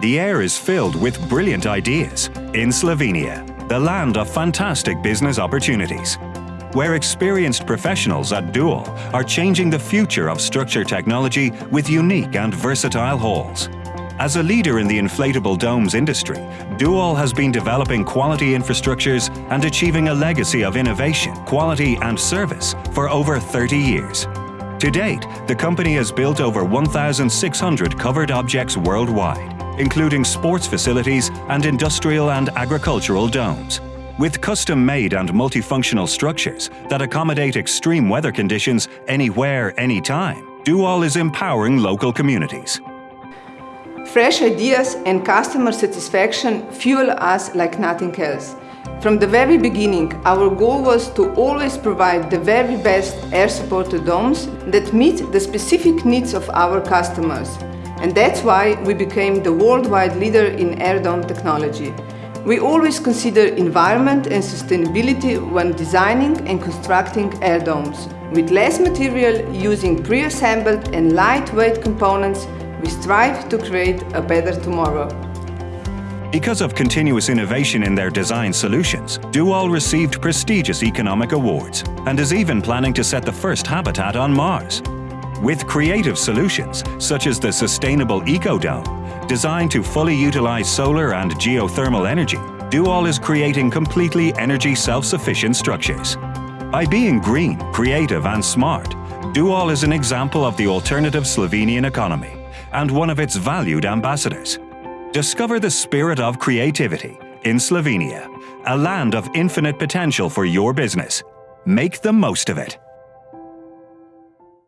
The air is filled with brilliant ideas in Slovenia, the land of fantastic business opportunities, where experienced professionals at Duol are changing the future of structure technology with unique and versatile halls. As a leader in the inflatable domes industry, Duol has been developing quality infrastructures and achieving a legacy of innovation, quality and service for over 30 years. To date, the company has built over 1,600 covered objects worldwide, including sports facilities and industrial and agricultural domes. With custom-made and multifunctional structures that accommodate extreme weather conditions anywhere, anytime, Duol is empowering local communities. Fresh ideas and customer satisfaction fuel us like nothing else. From the very beginning, our goal was to always provide the very best air-supported domes that meet the specific needs of our customers. And that's why we became the worldwide leader in air dome technology. We always consider environment and sustainability when designing and constructing air domes. With less material, using pre-assembled and lightweight components, we strive to create a better tomorrow. Because of continuous innovation in their design solutions, Duol received prestigious economic awards and is even planning to set the first habitat on Mars. With creative solutions, such as the Sustainable EcoDome, designed to fully utilize solar and geothermal energy, Duol is creating completely energy self-sufficient structures. By being green, creative and smart, Duol is an example of the alternative Slovenian economy and one of its valued ambassadors. Discover the spirit of creativity in Slovenia, a land of infinite potential for your business. Make the most of it.